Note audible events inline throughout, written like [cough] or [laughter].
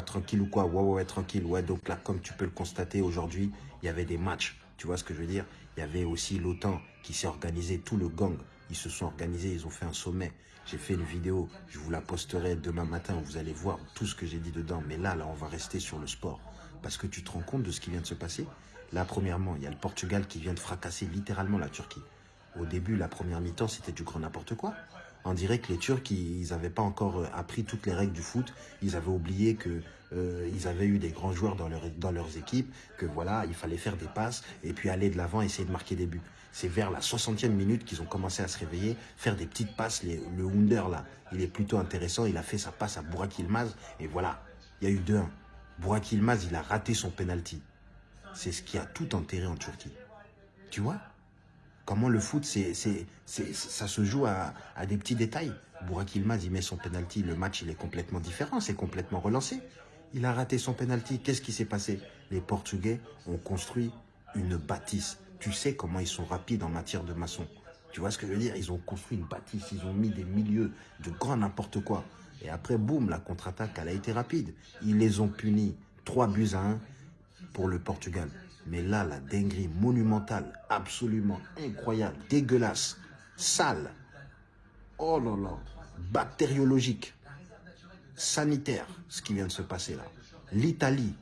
tranquille ou quoi Ouais, ouais, tranquille. Ouais, donc là, comme tu peux le constater aujourd'hui, il y avait des matchs. Tu vois ce que je veux dire? Il y avait aussi l'OTAN qui s'est organisé, tout le gang. Ils se sont organisés, ils ont fait un sommet. J'ai fait une vidéo, je vous la posterai demain matin, vous allez voir tout ce que j'ai dit dedans. Mais là, là, on va rester sur le sport. Parce que tu te rends compte de ce qui vient de se passer? Là, premièrement, il y a le Portugal qui vient de fracasser littéralement la Turquie. Au début, la première mi-temps, c'était du grand n'importe quoi. On dirait que les Turcs, ils n'avaient pas encore euh, appris toutes les règles du foot. Ils avaient oublié que euh, ils avaient eu des grands joueurs dans, leur, dans leurs équipes, que voilà, il fallait faire des passes et puis aller de l'avant, essayer de marquer des buts. C'est vers la 60e minute qu'ils ont commencé à se réveiller, faire des petites passes. le Wunder, là, il est plutôt intéressant. Il a fait sa passe à Burak Ilmaz et voilà, il y a eu 2-1. Burak Ilmaz, il a raté son penalty. C'est ce qui a tout enterré en Turquie. Tu vois? Comment le foot, c'est, ça se joue à, des petits détails. Burak Ilmaz, il met son penalty, le match, il est complètement différent, c'est complètement relancé. Il a raté son penalty. Qu'est-ce qui s'est passé? Les Portugais ont construit une bâtisse. Tu sais comment ils sont rapides en matière de maçon. Tu vois ce que je veux dire? Ils ont construit une bâtisse, ils ont mis des milieux de grand n'importe quoi. Et après, boum, la contre-attaque, elle a été rapide. Ils les ont punis 3 buts à 1 pour le Portugal. Mais là, la dinguerie monumentale, absolument incroyable, dégueulasse, sale, oh là là, bactériologique, sanitaire, ce qui vient de se passer là. L'Italie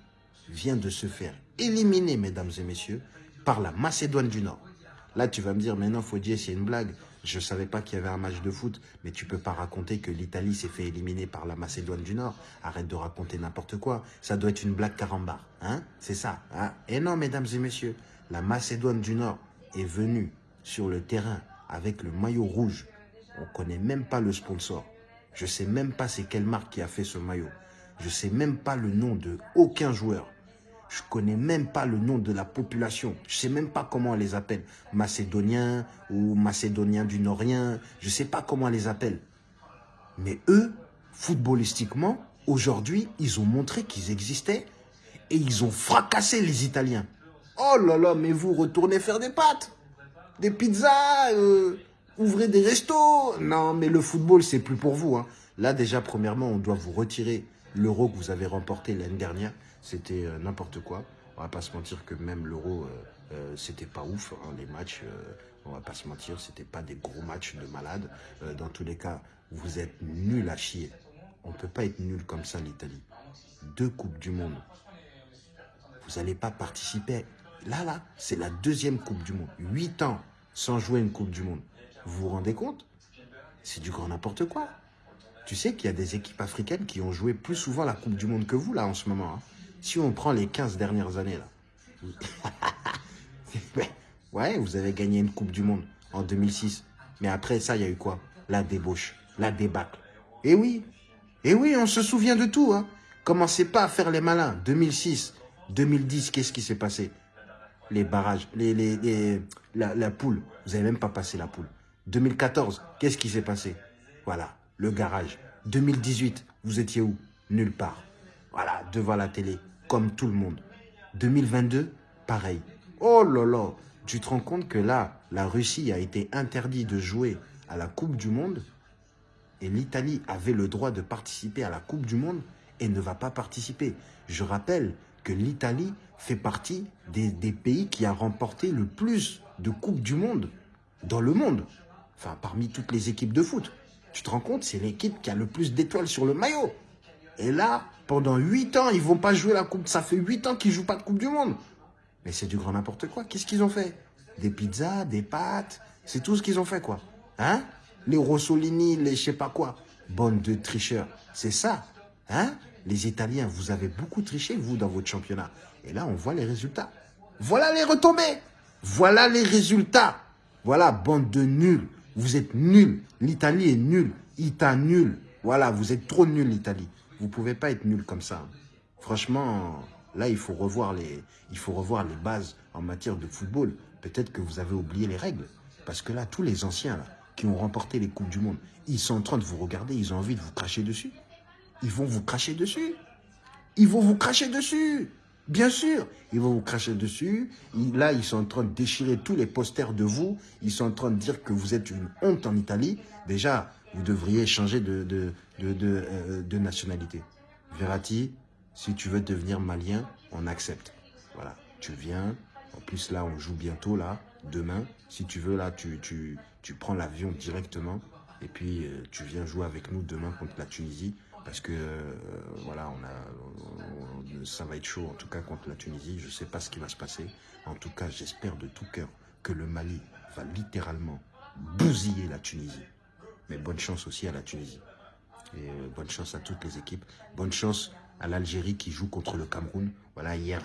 vient de se faire éliminer, mesdames et messieurs, par la Macédoine du Nord. Là, tu vas me dire, faut dire, c'est une blague. Je ne savais pas qu'il y avait un match de foot, mais tu peux pas raconter que l'Italie s'est fait éliminer par la Macédoine du Nord. Arrête de raconter n'importe quoi. Ça doit être une blague carambar. Hein? C'est ça. Hein? Et non, mesdames et messieurs, la Macédoine du Nord est venue sur le terrain avec le maillot rouge. On ne connaît même pas le sponsor. Je ne sais même pas c'est quelle marque qui a fait ce maillot. Je ne sais même pas le nom de aucun joueur. Je connais même pas le nom de la population. Je sais même pas comment on les appelle. Macédoniens ou Macédoniens du Norien. Je sais pas comment on les appelle. Mais eux, footballistiquement, aujourd'hui, ils ont montré qu'ils existaient et ils ont fracassé les Italiens. Oh là là, mais vous retournez faire des pâtes, des pizzas, euh, ouvrez des restos. Non, mais le football, c'est plus pour vous. Hein. Là, déjà, premièrement, on doit vous retirer l'euro que vous avez remporté l'année dernière c'était euh, n'importe quoi. On va pas se mentir que même l'Euro, euh, euh, c'était pas ouf. Hein, les matchs, on va pas se mentir, c'était pas des gros matchs de malades. dans tous les cas, vous êtes nuls à chier. On peut pas être nul comme ça, l'Italie. Deux Coupes du Monde. Vous n'allez pas participer. Là, là, c'est la deuxième Coupe du Monde. Huit ans sans jouer une Coupe du Monde. Vous vous rendez compte? C'est du grand n'importe quoi. Tu sais qu'il y a des équipes africaines qui ont joué plus souvent la Coupe du Monde que vous, là, en ce moment. Hein. Si on prend les 15 dernières années, là. [laughs] ouais, vous avez gagné une Coupe du Monde en 2006. Mais après ça, il y a eu quoi? La débauche, la débâcle. Et oui, et oui, on se souvient de tout. Hein. Commencez pas à faire les malins. 2006, 2010, qu'est-ce qui s'est passé? Les barrages, les, les, la, la poule. Vous n'avez même pas passé la poule. 2014, qu'est-ce qui s'est passé? Voilà, le garage. 2018, vous étiez où? Nulle part. Voilà, devant la télé comme tout le monde. 2022, pareil. Oh là tu te rends compte que là, la Russie a été interdite de jouer à la Coupe du Monde et l'Italie avait le droit de participer à la Coupe du Monde et ne va pas participer. Je rappelle que l'Italie fait partie des, des, pays qui a remporté le plus de Coupes du Monde dans le monde. Enfin, parmi toutes les équipes de foot. Tu te rends compte, c'est l'équipe qui a le plus d'étoiles sur le maillot. Et là, pendant 8 ans, ils vont pas jouer la Coupe. Ça fait 8 ans qu'ils jouent pas de Coupe du Monde. Mais c'est du grand n'importe quoi. Qu'est-ce qu'ils ont fait? Des pizzas, des pâtes. C'est tout ce qu'ils ont fait, quoi. Hein? Les Rossolini, les je sais pas quoi. Bande de tricheurs. C'est ça. Hein? Les Italiens, vous avez beaucoup triché, vous, dans votre championnat. Et là, on voit les résultats. Voilà les retombées. Voilà les résultats. Voilà, bande de nuls. Vous êtes nuls. L'Italie est nulle. Ita nul. Voilà, vous êtes trop nuls, l'Italie. Vous ne pouvez pas être nul comme ça. Franchement, là, il faut, revoir les, il faut revoir les bases en matière de football. Peut-être que vous avez oublié les règles. Parce que là, tous les anciens là, qui ont remporté les Coupes du Monde, ils sont en train de vous regarder, ils ont envie de vous cracher dessus. Ils vont vous cracher dessus. Ils vont vous cracher dessus. Bien sûr, ils vont vous cracher dessus. Là, ils sont en train de déchirer tous les posters de vous. Ils sont en train de dire que vous êtes une honte en Italie. Déjà, vous devriez changer de, euh, nationalité. Verratti, Si tu veux devenir malien, on accepte. Voilà, tu viens. En plus, là, on joue bientôt, là, demain. Si tu veux, là, tu prends l'avion directement. Et puis, euh, tu viens jouer avec nous demain contre la Tunisie. Parce que, euh, voilà, on a, ça va être chaud, en tout cas, contre la Tunisie. Je ne sais pas ce qui va se passer. En tout cas, j'espère de tout cœur que le Mali va littéralement bousiller la Tunisie. Mais bonne chance aussi à la Tunisie. Et euh, bonne chance à toutes les équipes. Bonne chance à l'Algérie qui joue contre le Cameroun. Voilà, hier,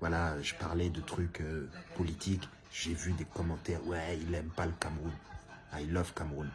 voilà, je parlais de trucs euh, politiques. J'ai vu des commentaires. Ouais, il n'aime pas le Cameroun. I love Cameroun.